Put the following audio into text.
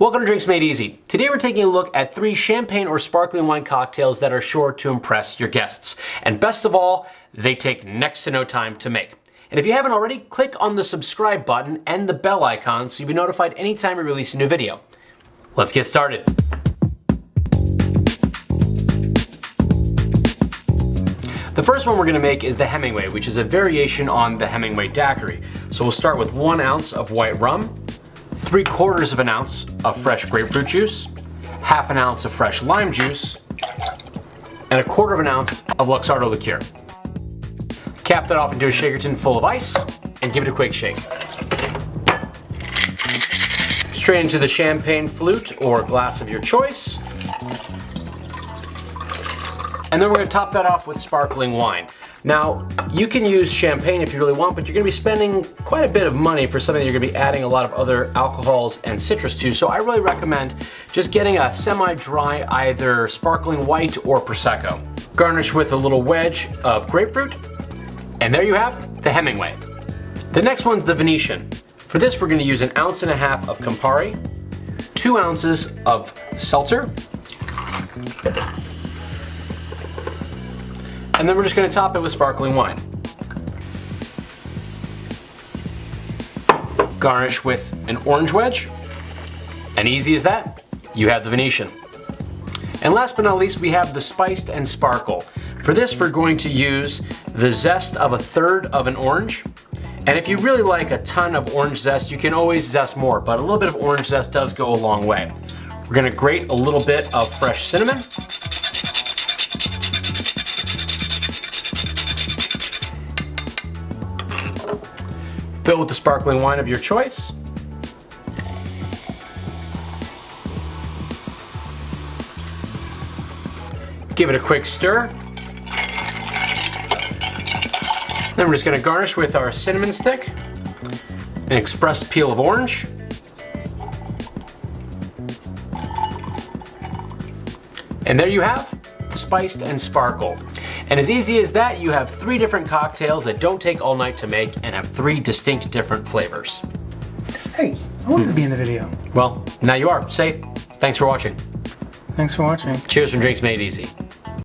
Welcome to Drinks Made Easy. Today we're taking a look at three champagne or sparkling wine cocktails that are sure to impress your guests. And best of all, they take next to no time to make. And if you haven't already, click on the subscribe button and the bell icon so you'll be notified anytime we release a new video. Let's get started. The first one we're gonna make is the Hemingway, which is a variation on the Hemingway Daiquiri. So we'll start with one ounce of white rum, three quarters of an ounce of fresh grapefruit juice, half an ounce of fresh lime juice, and a quarter of an ounce of Luxardo liqueur. Cap that off into a shaker tin full of ice and give it a quick shake. Straight into the champagne flute or glass of your choice. And then we're gonna top that off with sparkling wine. Now, you can use champagne if you really want, but you're gonna be spending quite a bit of money for something that you're gonna be adding a lot of other alcohols and citrus to. So I really recommend just getting a semi-dry either sparkling white or Prosecco. Garnish with a little wedge of grapefruit. And there you have the Hemingway. The next one's the Venetian. For this, we're gonna use an ounce and a half of Campari, two ounces of seltzer, and then we're just gonna top it with sparkling wine. Garnish with an orange wedge, and easy as that, you have the Venetian. And last but not least, we have the spiced and sparkle. For this, we're going to use the zest of a third of an orange. And if you really like a ton of orange zest, you can always zest more, but a little bit of orange zest does go a long way. We're gonna grate a little bit of fresh cinnamon, Fill with the sparkling wine of your choice. Give it a quick stir. Then we're just gonna garnish with our cinnamon stick, an expressed peel of orange, and there you have the spiced and sparkle. And as easy as that, you have three different cocktails that don't take all night to make and have three distinct different flavors. Hey, I wanted hmm. to be in the video. Well, now you are. Safe. Thanks for watching. Thanks for watching. Cheers from Drinks Made Easy.